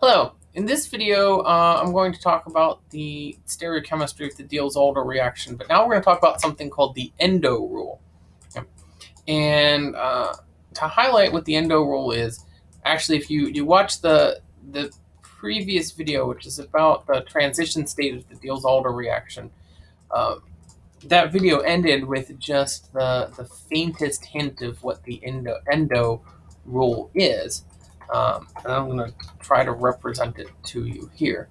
Hello, in this video uh, I'm going to talk about the stereochemistry of the Diels-Alder reaction, but now we're going to talk about something called the endo rule. Okay. And uh, to highlight what the endo rule is, actually if you, you watch the, the previous video, which is about the transition state of the Diels-Alder reaction, uh, that video ended with just the, the faintest hint of what the endo, endo rule is. Um, and I'm going to try to represent it to you here.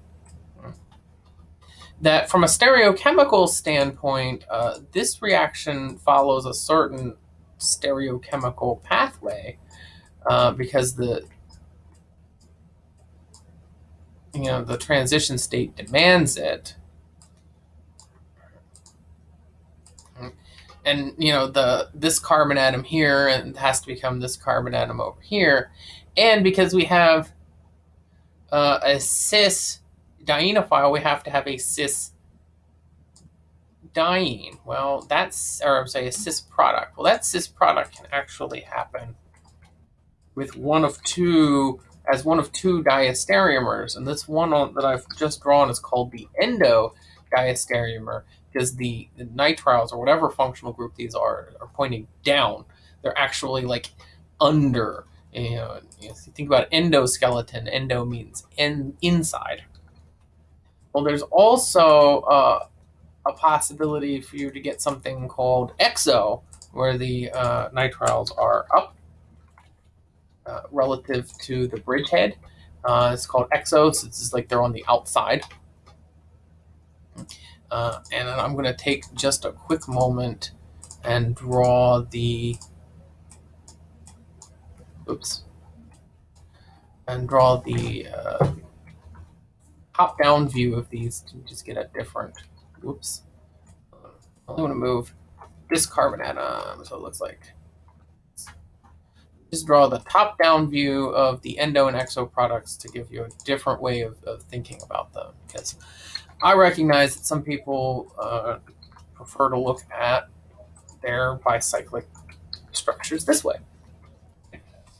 That from a stereochemical standpoint, uh, this reaction follows a certain stereochemical pathway uh, because the you know the transition state demands it. And you know the this carbon atom here and has to become this carbon atom over here, and because we have uh, a cis dienophile, we have to have a cis diene. Well, that's, or I'm saying a cis product. Well, that cis product can actually happen with one of two, as one of two diastereomers. And this one that I've just drawn is called the endo diastereomer because the, the nitriles or whatever functional group these are are pointing down. They're actually like under you know, you think about endoskeleton, endo means in, inside. Well, there's also uh, a possibility for you to get something called exo, where the uh, nitriles are up uh, relative to the bridgehead. Uh, it's called exo, so It's just like they're on the outside. Uh, and I'm going to take just a quick moment and draw the oops, and draw the uh, top-down view of these to just get a different, oops, I want to move this carbon atom, so it looks like. Just draw the top-down view of the endo and exo products to give you a different way of, of thinking about them. Because I recognize that some people uh, prefer to look at their bicyclic structures this way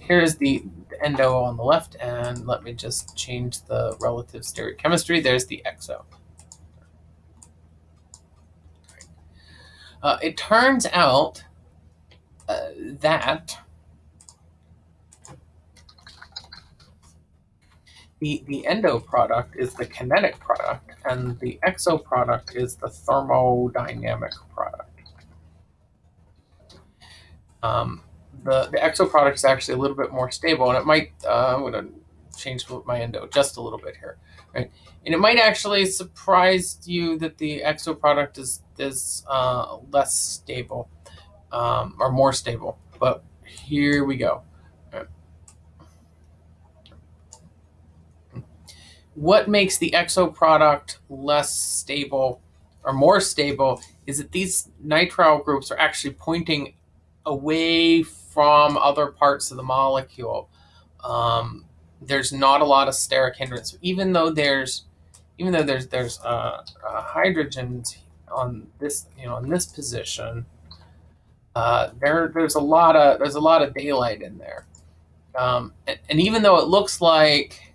here's the, the endo on the left, and let me just change the relative stereochemistry. There's the exo. Uh, it turns out uh, that the, the endo product is the kinetic product, and the exo product is the thermodynamic product. Um, the, the exo product is actually a little bit more stable, and it might, uh, I'm to change my endo just a little bit here, right? And it might actually surprise you that the exo product is, is uh, less stable um, or more stable, but here we go. What makes the exo product less stable or more stable is that these nitrile groups are actually pointing away from other parts of the molecule. Um, there's not a lot of steric hindrance, even though there's even though there's there's uh, uh, hydrogens on this you know in this position. Uh, there there's a lot of there's a lot of daylight in there, um, and, and even though it looks like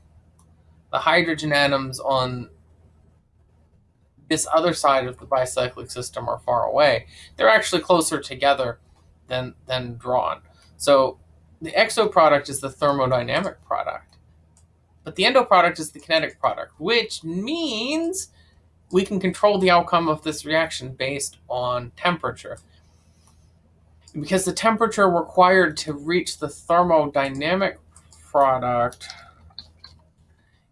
the hydrogen atoms on this other side of the bicyclic system are far away, they're actually closer together than than drawn. So the exo product is the thermodynamic product, but the endo product is the kinetic product, which means we can control the outcome of this reaction based on temperature. Because the temperature required to reach the thermodynamic product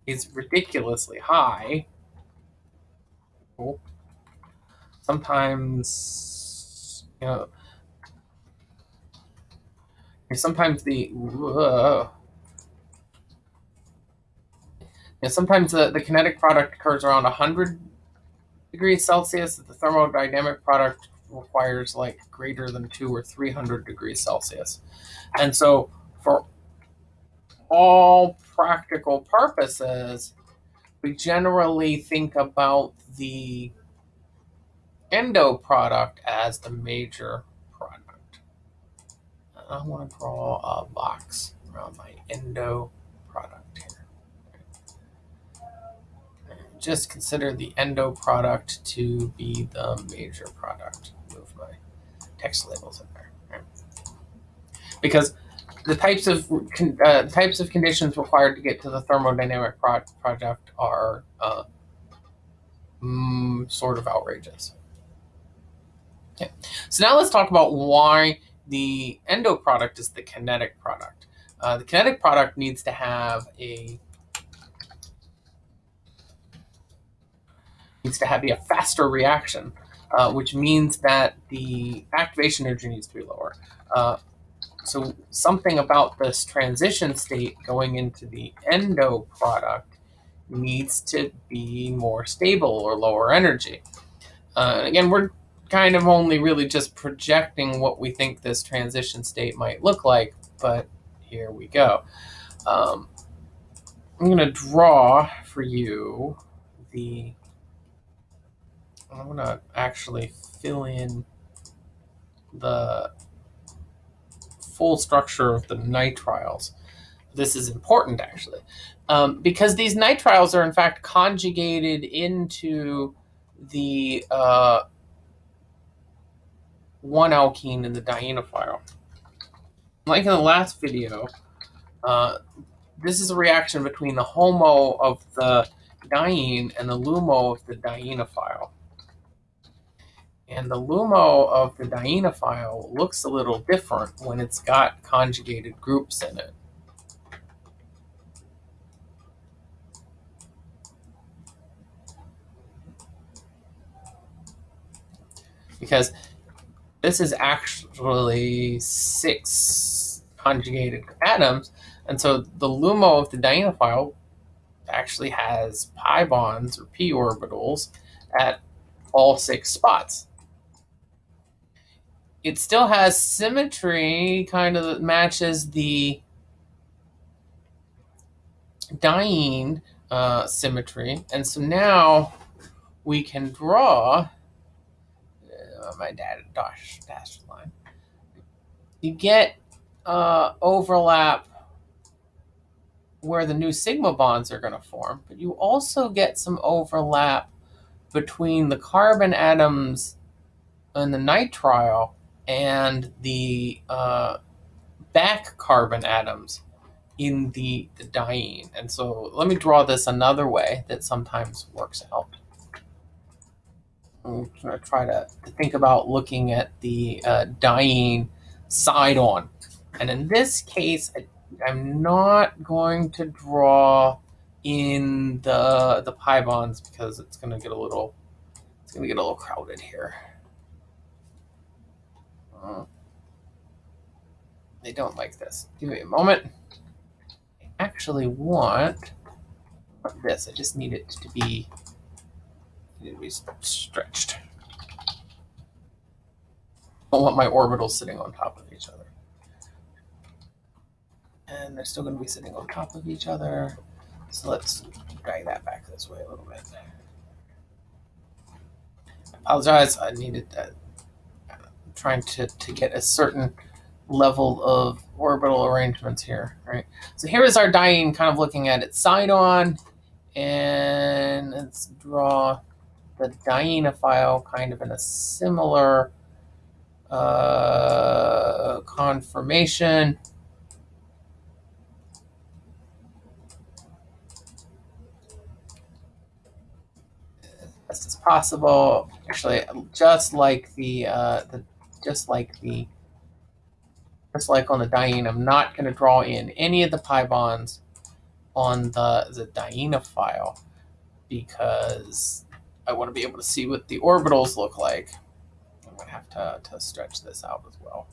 is ridiculously high. Sometimes, you know, sometimes the yeah, sometimes the, the kinetic product occurs around 100 degrees Celsius. The thermodynamic product requires like greater than two or 300 degrees Celsius. And so for all practical purposes, we generally think about the endo product as the major I want to draw a box around my endo product here. just consider the endo product to be the major product. Move my text labels in there. Right? Because the types of uh, types of conditions required to get to the thermodynamic pro product are uh, mm, sort of outrageous. Okay, so now let's talk about why the endo product is the kinetic product. Uh, the kinetic product needs to have a needs to have be a faster reaction, uh, which means that the activation energy needs to be lower. Uh, so something about this transition state going into the endo product needs to be more stable or lower energy. Uh, again, we're kind of only really just projecting what we think this transition state might look like, but here we go. Um, I'm going to draw for you the, I'm going to actually fill in the full structure of the nitriles. This is important actually, um, because these nitriles are in fact conjugated into the uh, one alkene in the dienophile. Like in the last video, uh, this is a reaction between the HOMO of the diene and the LUMO of the dienophile. And the LUMO of the dienophile looks a little different when it's got conjugated groups in it. Because this is actually six conjugated atoms, and so the LUMO of the dienophile actually has pi bonds or p orbitals at all six spots it still has symmetry, kind of matches the diene uh, symmetry. And so now we can draw uh, my dad dash dashed line. You get uh, overlap where the new sigma bonds are going to form, but you also get some overlap between the carbon atoms and the nitrile and the uh, back carbon atoms in the, the diene. And so let me draw this another way that sometimes works out. I'm going to try to, think about looking at the uh, diene side on. And in this case, I, I'm not going to draw in the the pi bonds because it's going to get a little it's going to get a little crowded here. Uh, they don't like this. Give me a moment. I actually want this. I just need it to be, to be stretched. I don't want my orbitals sitting on top of each other. And they're still going to be sitting on top of each other. So let's drag that back this way a little bit. I apologize. I needed that I'm trying to, to get a certain level of orbital arrangements here, right? So here is our diene kind of looking at its side on, and let's draw the dienophile kind of in a similar uh, conformation. Best as possible. Actually, just like the uh, the just like the just like on the diene, I'm not going to draw in any of the pi bonds on the, the dienophile because I want to be able to see what the orbitals look like. I'm going to have to, to stretch this out as well.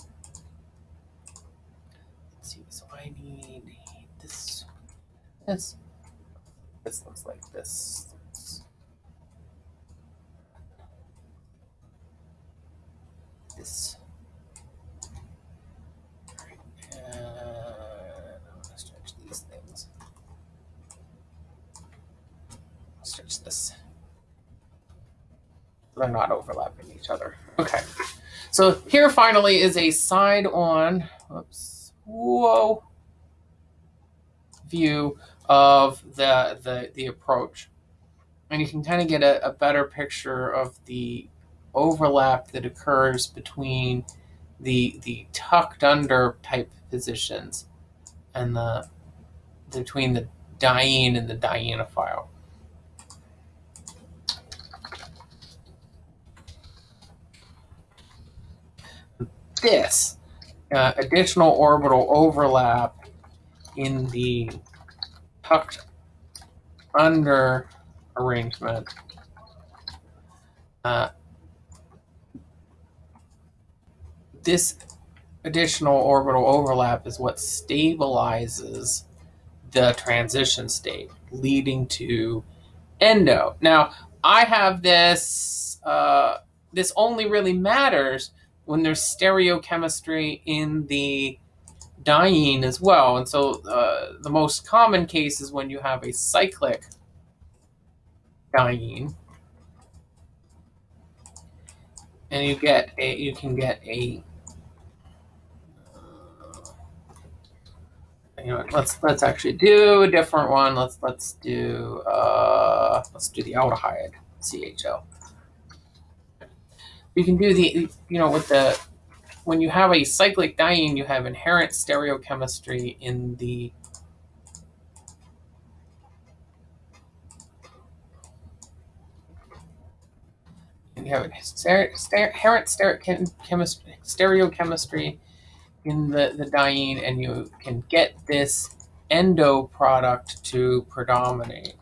Let's see, so I need this, this, this looks like this. this. And I'm going to stretch these things. Stretch this. They're not overlapping each other. Okay. So here finally is a side on, whoops, whoa, view of the, the, the approach. and you can kind of get a, a better picture of the overlap that occurs between the the tucked under type positions and the between the diene and the dienophile. This uh, additional orbital overlap in the tucked under arrangement uh, this additional orbital overlap is what stabilizes the transition state, leading to endo. Now, I have this, uh, this only really matters when there's stereochemistry in the diene as well. And so uh, the most common case is when you have a cyclic diene. And you get a, you can get a you know, let's let's actually do a different one. Let's let's do uh, let's do the aldehyde CHO. You can do the you know with the when you have a cyclic diene, you have inherent stereochemistry in the you have inherent stereochemistry in the, the diene and you can get this endo product to predominate.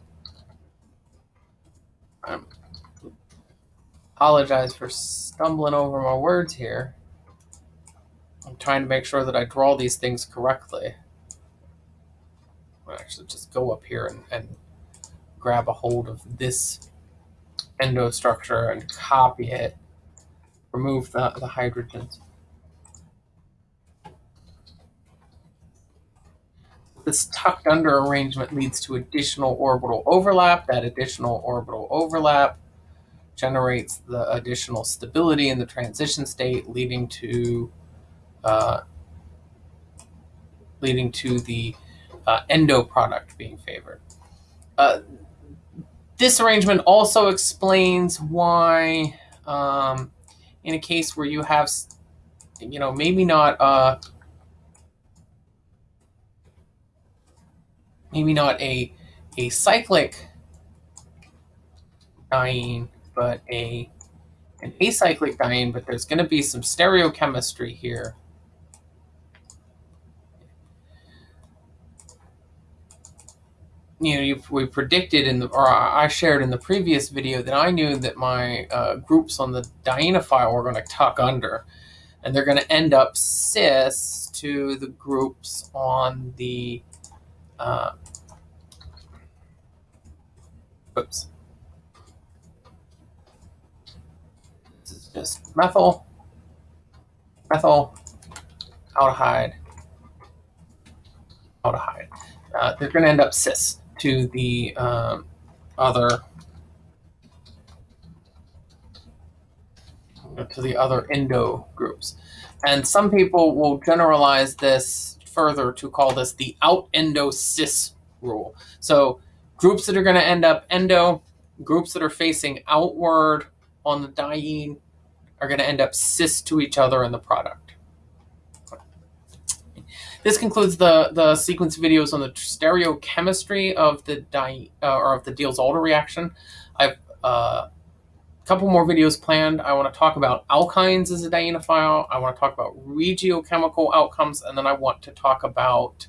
Apologize for stumbling over my words here. I'm trying to make sure that I draw these things correctly. I'll actually just go up here and, and grab a hold of this endo structure and copy it, remove the, the hydrogens. This tucked under arrangement leads to additional orbital overlap. That additional orbital overlap generates the additional stability in the transition state, leading to uh, leading to the uh, endo product being favored. Uh, this arrangement also explains why, um, in a case where you have, you know, maybe not uh, maybe not a a cyclic diene, but a an acyclic diene, but there's going to be some stereochemistry here. You know, you, we predicted in the, or I shared in the previous video that I knew that my uh, groups on the dienophile were going to tuck under, and they're going to end up cis to the groups on the uh, oops. This is methyl, methyl, aldehyde, aldehyde. Uh, they're going to end up cis to the um, other to the other endo groups. And some people will generalize this further to call this the out endo cis rule. So groups that are going to end up endo, groups that are facing outward on the diene are going to end up cis to each other in the product. This concludes the, the sequence videos on the stereochemistry of the di uh, or of the Diels-Alder reaction. I've uh, a couple more videos planned. I want to talk about alkynes as a dienophile. I want to talk about regiochemical outcomes, and then I want to talk about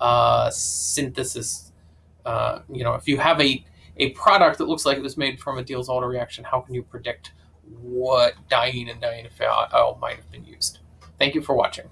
uh, synthesis. Uh, you know, if you have a, a product that looks like it was made from a Diels-Alder reaction, how can you predict what diene and dienophile oh, might have been used? Thank you for watching.